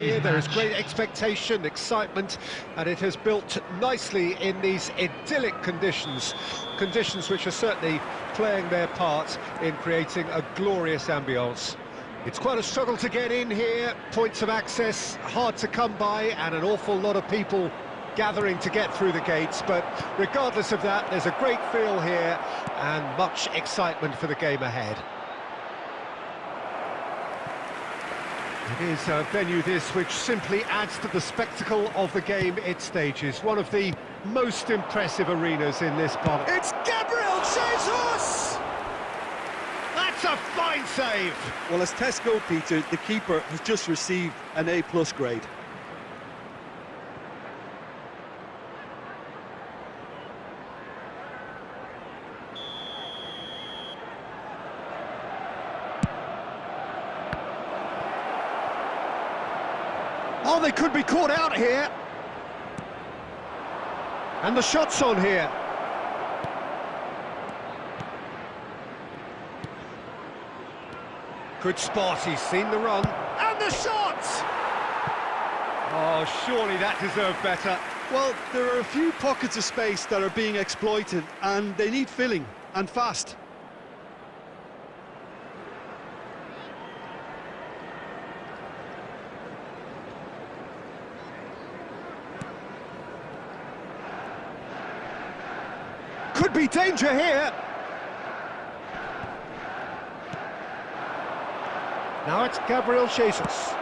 Here there is great expectation, excitement, and it has built nicely in these idyllic conditions, conditions which are certainly playing their part in creating a glorious ambience. It's quite a struggle to get in here, points of access hard to come by, and an awful lot of people gathering to get through the gates, but regardless of that, there's a great feel here and much excitement for the game ahead. Is a uh, venue this which simply adds to the spectacle of the game it stages. One of the most impressive arenas in this part. It's Gabriel Jesus! That's a fine save! Well, as Tesco, Peter, the keeper has just received an A-plus grade. Oh, they could be caught out here. And the shot's on here. Good spot, he's seen the run. And the shot! Oh, surely that deserved better. Well, there are a few pockets of space that are being exploited, and they need filling, and fast. Could be danger here. Now it's Gabriel Jesus.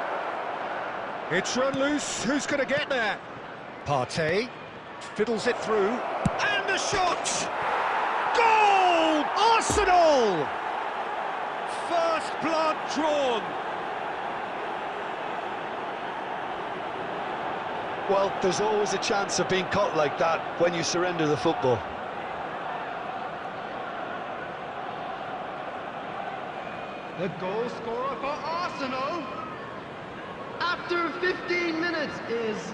It's run loose. Who's going to get there? Partey fiddles it through. And the shot! Goal! Arsenal! First blood drawn. Well, there's always a chance of being caught like that when you surrender the football. The goal scorer for Arsenal after 15 minutes is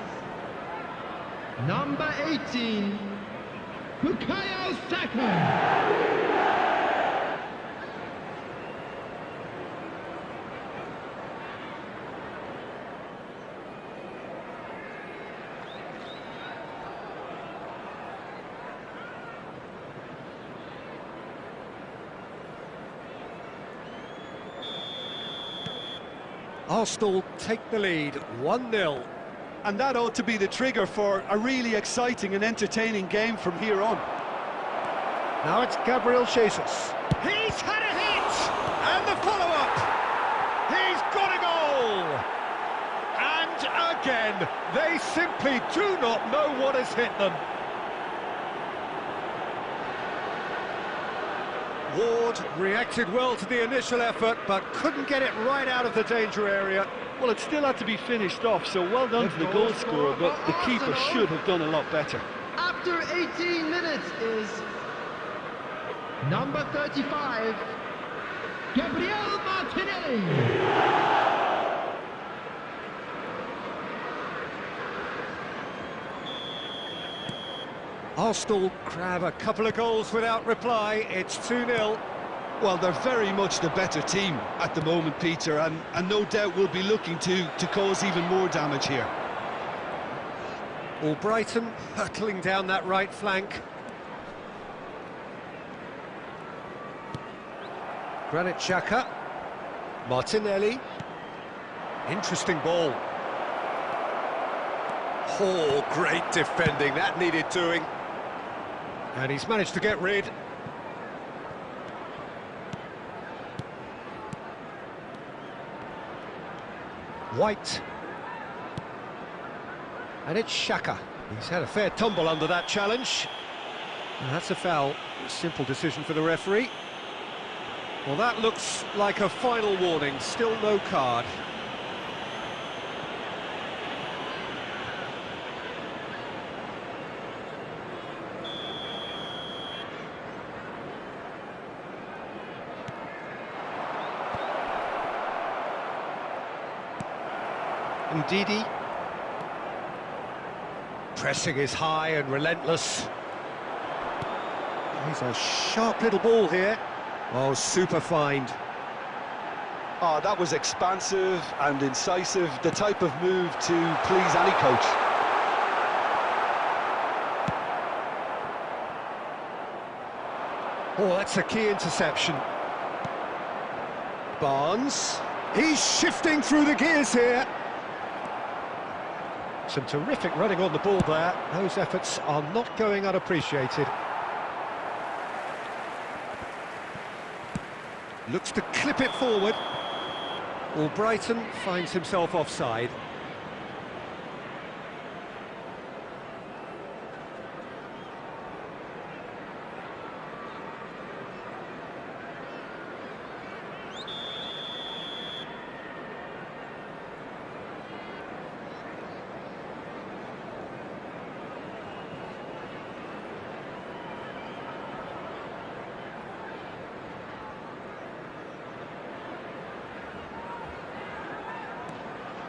number 18, Bukayo Saka. Arsenal take the lead, 1-0. And that ought to be the trigger for a really exciting and entertaining game from here on. Now it's Gabriel Jesus. He's had a hit! And the follow-up! He's got a goal! And again, they simply do not know what has hit them. Ward reacted well to the initial effort, but couldn't get it right out of the danger area. Well, it still had to be finished off, so well done to the goal scorer, but the keeper should have done a lot better. After 18 minutes is number 35, Gabriel Martinelli. Arsenal grab a couple of goals without reply. It's 2-0. Well, they're very much the better team at the moment, Peter, and, and no doubt will be looking to, to cause even more damage here. Or Albrighton hurtling down that right flank. Granit Xhaka. Martinelli. Interesting ball. Oh, great defending. That needed doing. And he's managed to get rid. White. And it's Xhaka. He's had a fair tumble under that challenge. And that's a foul. Simple decision for the referee. Well, that looks like a final warning. Still no card. Ndidi. Pressing is high and relentless. He's a sharp little ball here. Oh, super find. Oh, that was expansive and incisive, the type of move to please any coach. Oh, that's a key interception. Barnes. He's shifting through the gears here. Some terrific running on the ball there. Those efforts are not going unappreciated. Looks to clip it forward. Well, Brighton finds himself offside.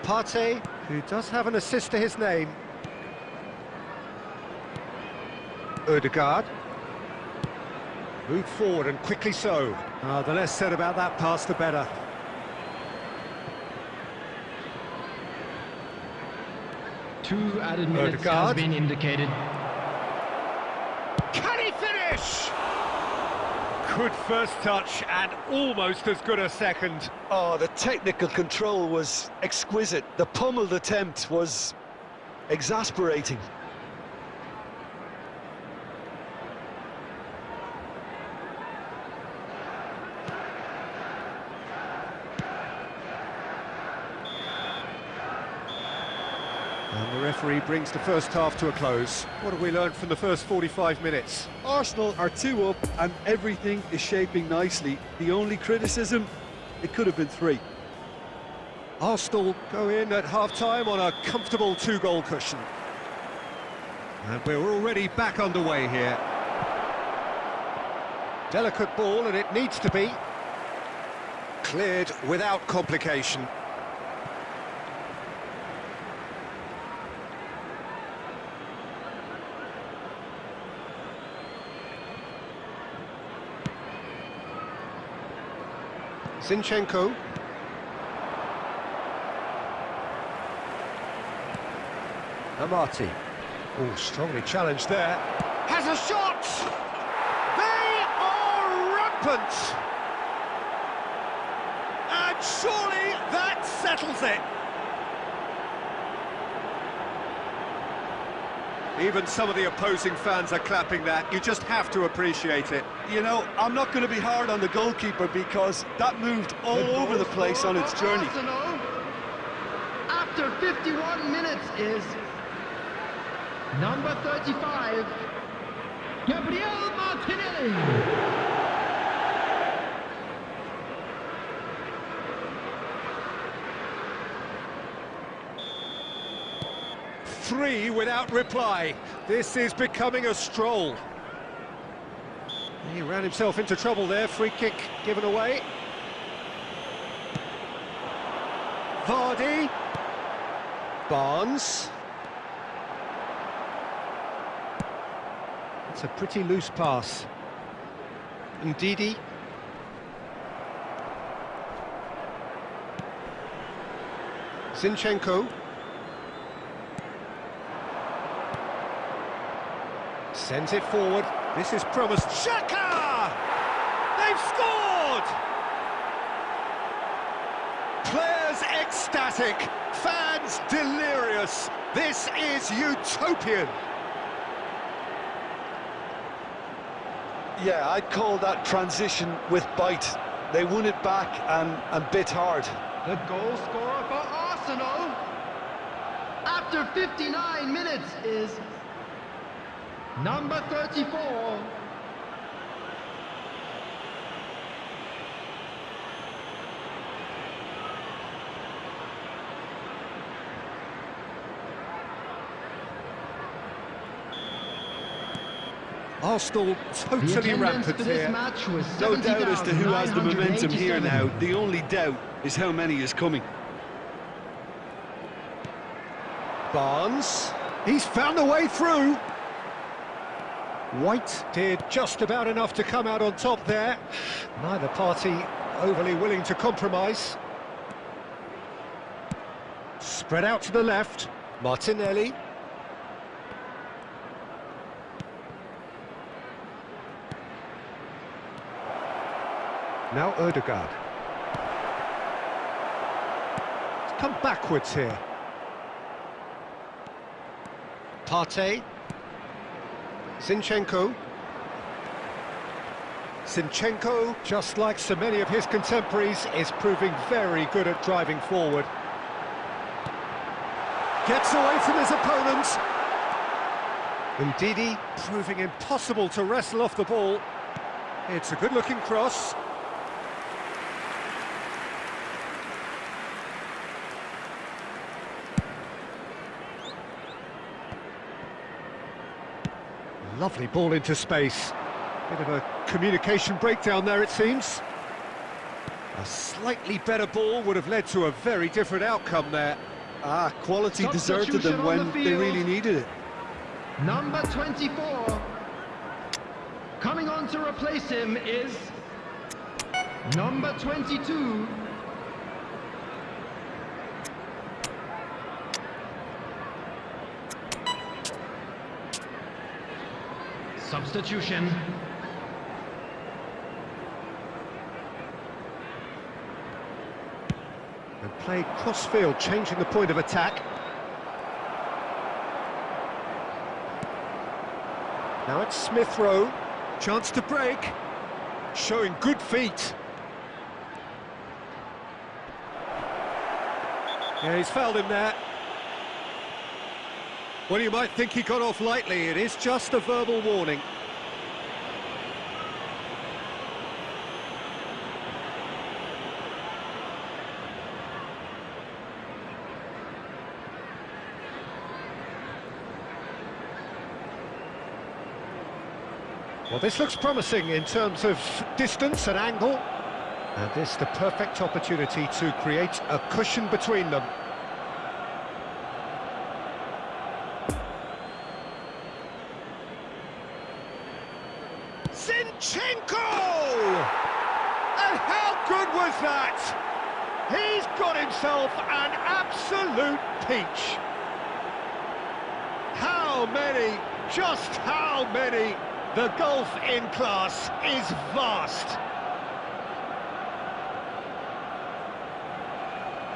Partey, who does have an assist to his name. Odegaard. Moved forward and quickly so. The less said about that pass, the better. Two added minutes Odegaard. has been indicated. Can he finish? Good first touch and almost as good a second. Oh, the technical control was exquisite. The pummeled attempt was exasperating. And the referee brings the first half to a close. What have we learned from the first 45 minutes? Arsenal are two up and everything is shaping nicely. The only criticism, it could have been three. Arsenal go in at half-time on a comfortable two-goal cushion. And we're already back underway here. Delicate ball, and it needs to be. Cleared without complication. Zinchenko. Amartey. Oh, strongly challenged there. Has a shot! They are rampant! And surely that settles it! Even some of the opposing fans are clapping that. You just have to appreciate it. You know, I'm not going to be hard on the goalkeeper because that moved all The over the place on its for journey. Arsenal, after 51 minutes is number 35, Gabriel Martinelli. Three without reply. This is becoming a stroll. He ran himself into trouble there. Free kick given away. Vardy. Barnes. It's a pretty loose pass. Ndidi. Zinchenko. Sends it forward. This is promised. Xhaka! They've scored! Players ecstatic, fans delirious. This is utopian. Yeah, I'd call that transition with bite. They won it back and, and bit hard. The goal scorer for Arsenal after 59 minutes is number 34, Arsenal totally rampant here. No doubt as to who has the momentum here 70,987. now. The only doubt is how many is coming. Barnes. He's found a way through. White did just about enough to come out on top there. Neither party overly willing to compromise. Spread out to the left. Martinelli. Now Odegaard. He's come backwards here. Partey. Zinchenko. Zinchenko, just like so many of his contemporaries, is proving very good at driving forward. Gets away from his opponents. Ndidi proving impossible to wrestle off the ball. It's a good-looking cross. Lovely ball into space. Bit of a communication breakdown there, it seems. A slightly better ball would have led to a very different outcome there. Ah, quality deserted them when the they really needed it. Number 24. Coming on to replace him is number 22. Substitution. And played cross-field, changing the point of attack. Now it's Smith Rowe. Chance to break. Showing good feet. Yeah, he's fouled him there. Well, you might think he got off lightly. It is just a verbal warning. Well, this looks promising in terms of distance and angle. And this the perfect opportunity to create a cushion between them. Zinchenko! And how good was that? He's got himself an absolute peach. How many, just how many the gulf in class is vast.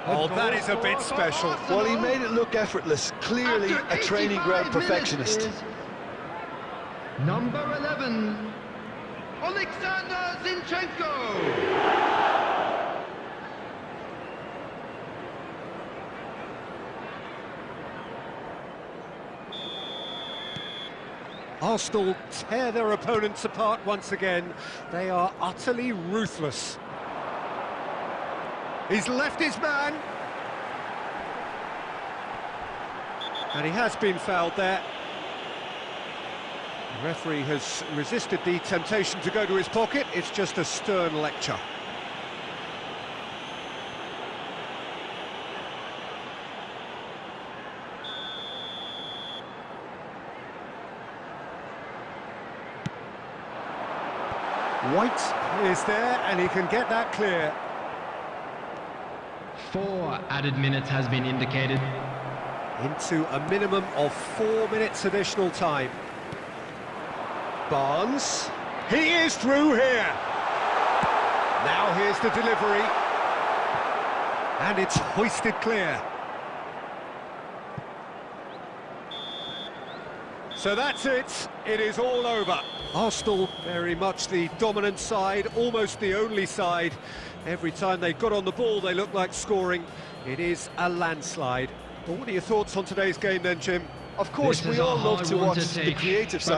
Oh, that is a bit special. Well, he made it look effortless. Clearly a training ground perfectionist. Number 11, Alexander Zinchenko. Arsenal tear their opponents apart once again. They are utterly ruthless. He's left his man. And he has been fouled there. The referee has resisted the temptation to go to his pocket. It's just a stern lecture. White is there, and he can get that clear. Four added minutes has been indicated. Into a minimum of four minutes additional time. Barnes. He is through here. Now here's the delivery. And it's hoisted clear. So that's it, it is all over. Arsenal very much the dominant side, almost the only side. Every time they got on the ball they looked like scoring. It is a landslide. But what are your thoughts on today's game then, Jim? Of course, we all love to watch the creative side.